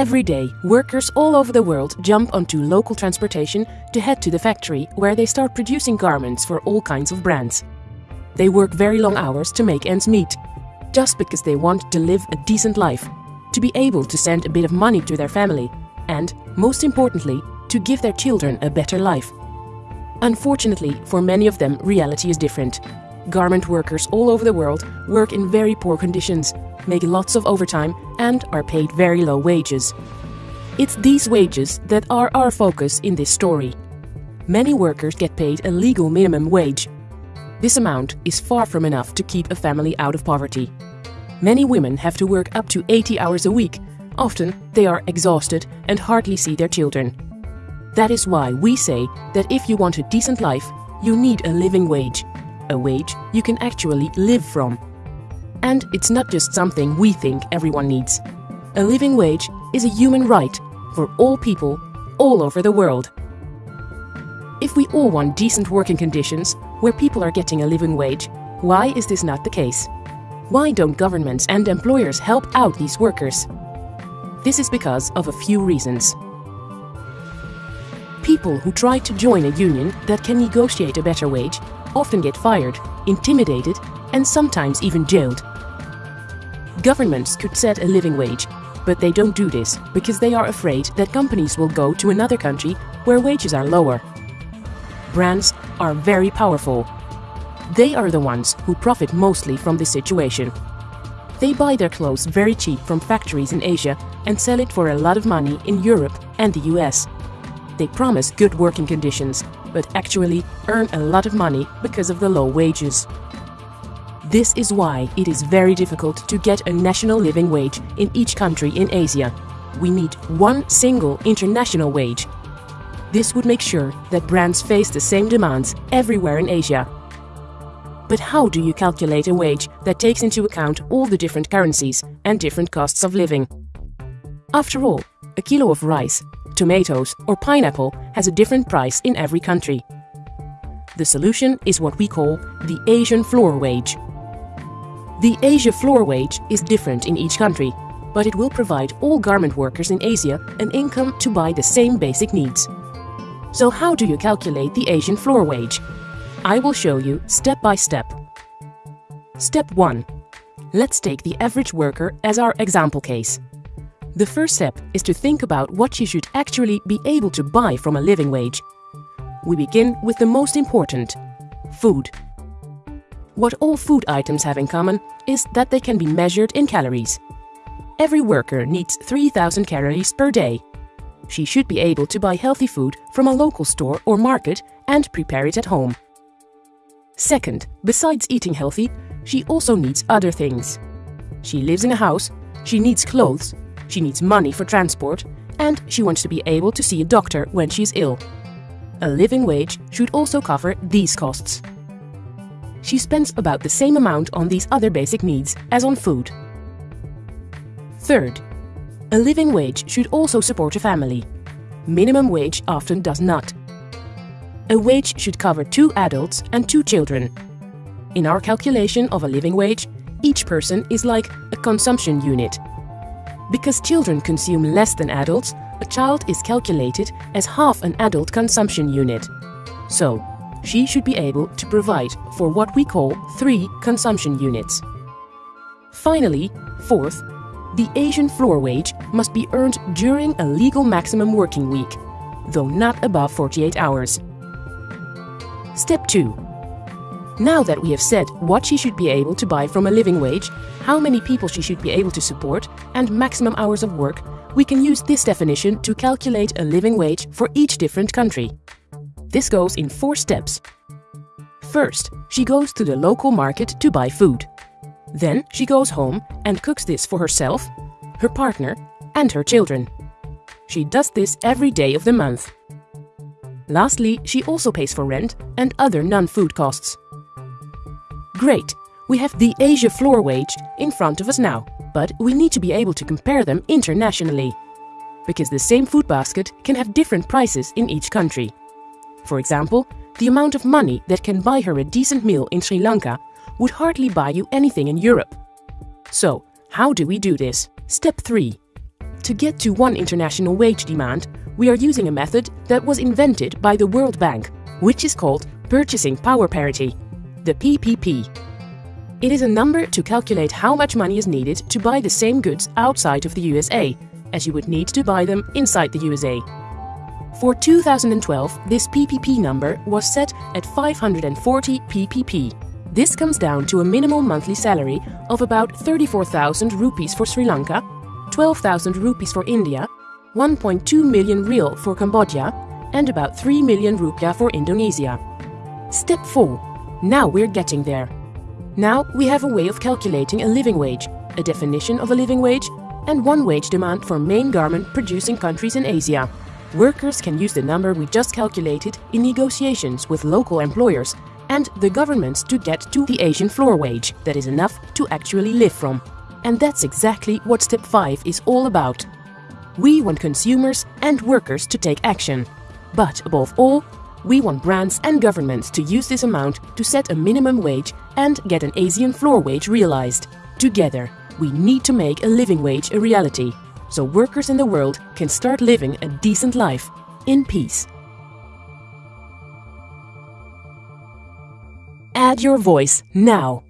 Every day, workers all over the world jump onto local transportation to head to the factory where they start producing garments for all kinds of brands. They work very long hours to make ends meet, just because they want to live a decent life, to be able to send a bit of money to their family, and, most importantly, to give their children a better life. Unfortunately, for many of them, reality is different. Garment workers all over the world work in very poor conditions, make lots of overtime, and are paid very low wages. It's these wages that are our focus in this story. Many workers get paid a legal minimum wage. This amount is far from enough to keep a family out of poverty. Many women have to work up to 80 hours a week. Often, they are exhausted and hardly see their children. That is why we say that if you want a decent life, you need a living wage. A wage you can actually live from. And it's not just something we think everyone needs. A living wage is a human right for all people all over the world. If we all want decent working conditions where people are getting a living wage, why is this not the case? Why don't governments and employers help out these workers? This is because of a few reasons. People who try to join a union that can negotiate a better wage often get fired, intimidated, and sometimes even jailed. Governments could set a living wage, but they don't do this because they are afraid that companies will go to another country where wages are lower. Brands are very powerful. They are the ones who profit mostly from this situation. They buy their clothes very cheap from factories in Asia and sell it for a lot of money in Europe and the US. They promise good working conditions, but actually earn a lot of money because of the low wages. This is why it is very difficult to get a national living wage in each country in Asia. We need one single international wage. This would make sure that brands face the same demands everywhere in Asia. But how do you calculate a wage that takes into account all the different currencies and different costs of living? After all, a kilo of rice tomatoes or pineapple has a different price in every country. The solution is what we call the Asian floor wage. The Asia floor wage is different in each country, but it will provide all garment workers in Asia an income to buy the same basic needs. So how do you calculate the Asian floor wage? I will show you step by step. Step 1. Let's take the average worker as our example case. The first step is to think about what you should actually be able to buy from a living wage. We begin with the most important, food. What all food items have in common is that they can be measured in calories. Every worker needs 3000 calories per day. She should be able to buy healthy food from a local store or market and prepare it at home. Second, besides eating healthy, she also needs other things. She lives in a house, she needs clothes, she needs money for transport, and she wants to be able to see a doctor when she's ill. A living wage should also cover these costs. She spends about the same amount on these other basic needs as on food. Third, a living wage should also support a family. Minimum wage often does not. A wage should cover two adults and two children. In our calculation of a living wage, each person is like a consumption unit because children consume less than adults, a child is calculated as half an adult consumption unit. So, she should be able to provide for what we call three consumption units. Finally, fourth, the Asian floor wage must be earned during a legal maximum working week, though not above 48 hours. Step 2. Now that we have said what she should be able to buy from a living wage, how many people she should be able to support, and maximum hours of work, we can use this definition to calculate a living wage for each different country. This goes in four steps. First, she goes to the local market to buy food. Then she goes home and cooks this for herself, her partner, and her children. She does this every day of the month. Lastly, she also pays for rent and other non-food costs. Great, we have the Asia floor wage in front of us now, but we need to be able to compare them internationally. Because the same food basket can have different prices in each country. For example, the amount of money that can buy her a decent meal in Sri Lanka would hardly buy you anything in Europe. So, how do we do this? Step 3. To get to one international wage demand, we are using a method that was invented by the World Bank, which is called Purchasing Power Parity, the PPP. It is a number to calculate how much money is needed to buy the same goods outside of the USA as you would need to buy them inside the USA. For 2012, this PPP number was set at 540 PPP. This comes down to a minimal monthly salary of about 34,000 rupees for Sri Lanka, 12,000 rupees for India, 1.2 million riel for Cambodia, and about 3 million rupiah for Indonesia. Step 4. Now we're getting there. Now we have a way of calculating a living wage, a definition of a living wage, and one wage demand for main garment producing countries in Asia. Workers can use the number we just calculated in negotiations with local employers and the governments to get to the Asian floor wage that is enough to actually live from. And that's exactly what step 5 is all about. We want consumers and workers to take action. But above all, we want brands and governments to use this amount to set a minimum wage and get an Asian floor wage realized. Together, we need to make a living wage a reality, so workers in the world can start living a decent life in peace. Add your voice now.